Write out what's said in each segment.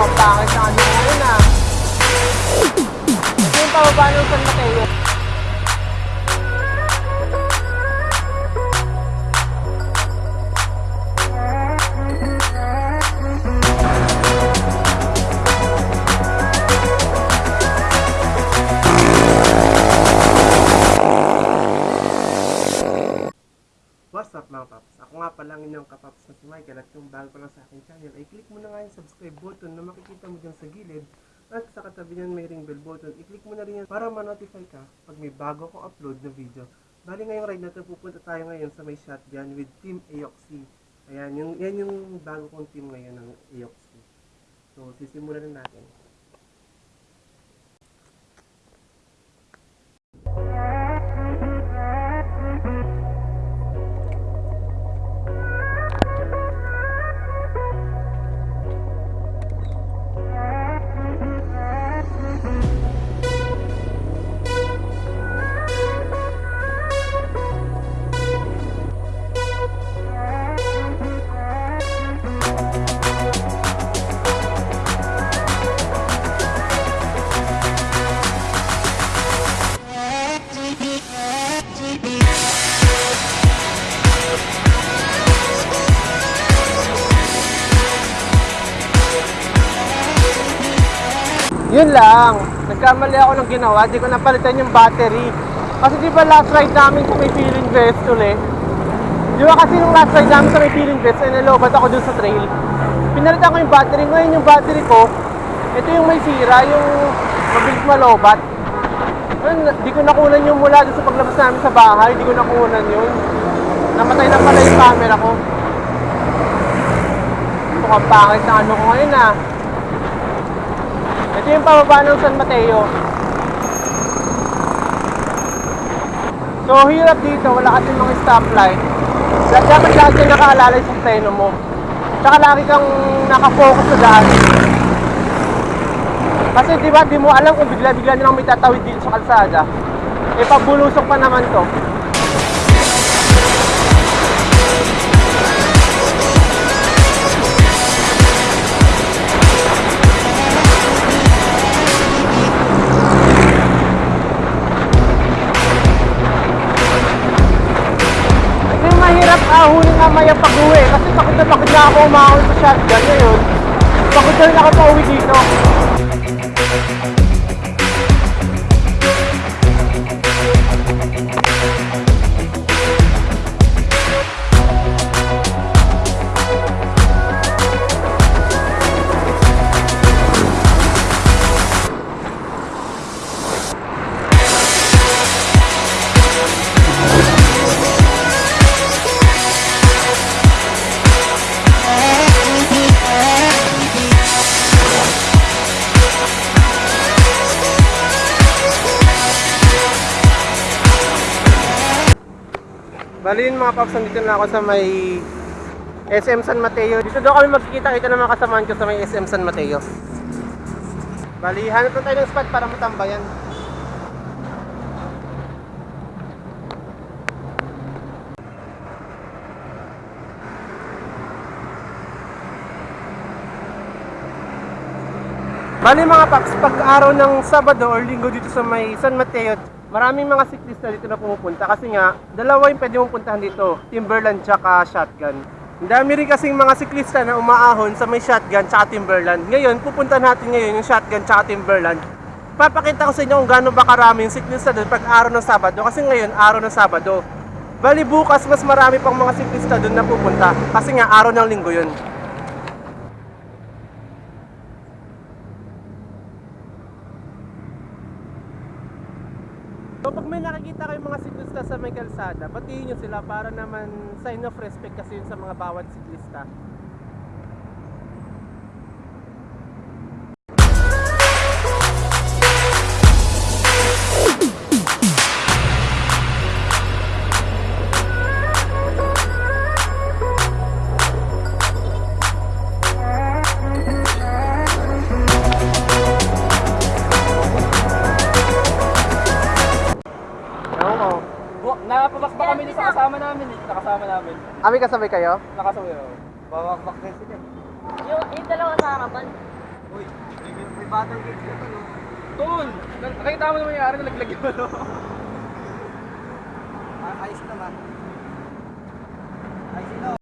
Mukhang pangit na ano ah. Ito yung pababa ng San Mateo. What's up mga paps? Ako nga pala ang inyong kapaps na si Michael at kung bago pa lang sa aking channel ay click mo na nga yung subscribe button na makikita mo dyan sa gilid at sa katabi niyan may ring bell button. I-click mo na rin yan para ma-notify ka pag may bago akong upload na video. Bali ngayong ride na ito pupunta tayo ngayon sa may shotgun with Team Aoxy. Ayan, yung, yan yung bago kong team ngayon ng Aoxy. So sisimulan na natin. Yun lang. Nagkamali ako ng ginawa. Di ko napalitan yung battery. Kasi di ba last ride namin sa may feeling festival eh. Di ba kasi nung last ride namin sa may feeling fest, ay nalobat ako dun sa trail. Pinalitan ko yung battery. Ngayon yung battery ko, ito yung may sira, yung mabilis malobat. Ayun, di ko nakunan yung mula dun sa paglabas namin sa bahay. Di ko nakunan yun. Namatay na pala yung camera ko. Mukhang pangit na ano ko ngayon ah. Ito yung pababa ng San Mateo. So, hirap dito. Wala kasi mga stoplight. Dapat lagi kang nakaalalay sa preno mo. Tsaka lagi kang nakafocus sa daan. Kasi di di mo alam kung bigla-bigla nilang may tatawid dito sa kalsada. Eh, pabulusok pa naman to. Na ako umahon sa shotgun ngayon. Pagod na rin ako pa uwi dito. Bali yun mga paps, nandito na ako sa may SM San Mateo. Dito daw kami magkikita-kita ng mga kasamaan ko sa may SM San Mateo. Bali, hanap na tayo ng spot para matambayan. Bali mga paps, pag araw ng Sabado or Linggo dito sa may San Mateo, maraming mga siklista dito na pumupunta kasi nga, dalawa yung pwede mong puntahan dito, Timberland tsaka Shotgun. Dami rin kasing mga siklista na umaahon sa may Shotgun tsaka Timberland. Ngayon, pupuntahan natin ngayon yung Shotgun tsaka Timberland. Papakita ko sa inyo kung gaano ba karami yung siklista doon pag araw ng Sabado kasi ngayon, araw ng Sabado. Bali bukas, mas marami pang mga siklista doon na pupunta kasi nga araw ng Linggo yun. So pag may nakikita kayong mga siklista sa may kalsada, batiin nyo sila para naman sign of respect kasi yun sa mga bawat siklista. Ami kasabay kayo? Nakasaway ako. Bawak-bak din sila. Yung, yung dalawa sa harapan. Uy, may batang kids ka no? Tol! Nakita mo naman yung ari, nalaglag yung ano. Ayos naman. Ayos ito.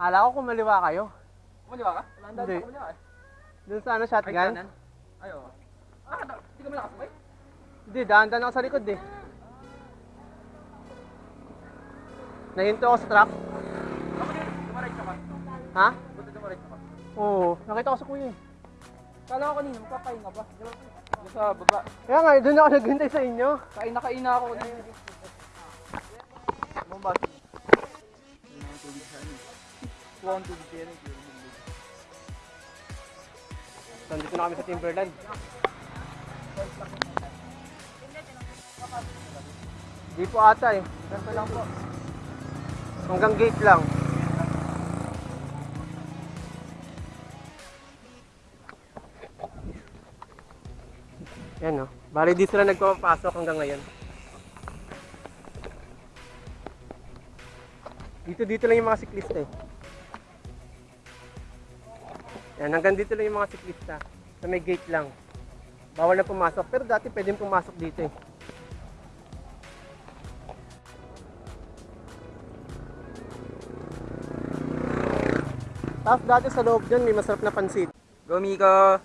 Kala ko kumaliwa kayo. Kumaliwa ka? Wala ang Hindi. sa kumaliwa eh. Dun sa ano, shotgun? Ay, oo. Ah, da- di ka mo nakasabay? Hindi, dahan-dahan ako sa likod eh. Nahinto ako sa truck. Dumaray ka pa. Ha? Buti dumaray ka pa. Oo, nakita ko sa kuya eh. Kala ko kanina, magpapahinga ba? Doon sa baba. Kaya nga, doon ako naghintay sa inyo. Kain na kain na ako kanina. Bombas. One to So, Nandito na kami sa Timberland. Di po ata eh. Ganito lang po. Hanggang gate lang. Yan o. Bali di sila nagpapasok hanggang ngayon. Dito dito lang yung mga siklista eh. Yan, hanggang dito lang yung mga siklista. Sa may gate lang. Bawal na pumasok. Pero dati pwedeng pumasok dito eh. Tapos dati sa loob dyan may masarap na pansit. Go, Miko!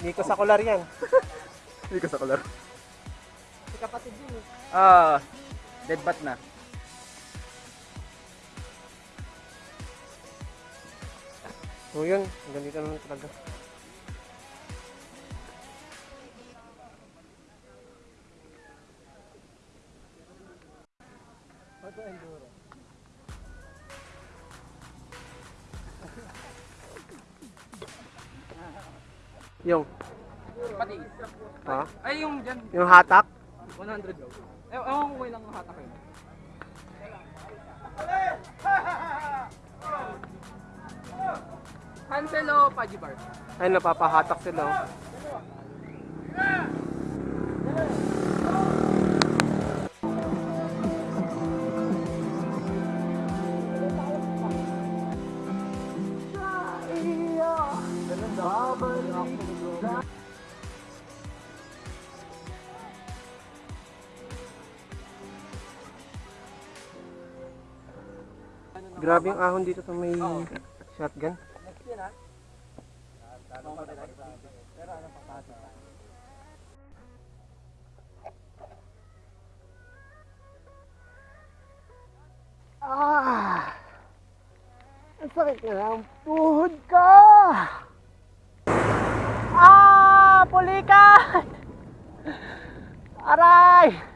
Miko sa kular yan. Miko sa color. Si kapatid yun eh. Ah, dead bat na. So yun, hanggang dito naman talaga. Auto enduro. yung, Pati. ha? Ay, yung dyan. Yung hatak? 100 daw. Eh, ewan ko ilang hatak yun. Cancelo Pajibar. Ay, napapahatak sila. oh. Grabe yung ahon dito sa may shotgun. Sakit na ng tuhod ka! Ah! Pulikat! Aray!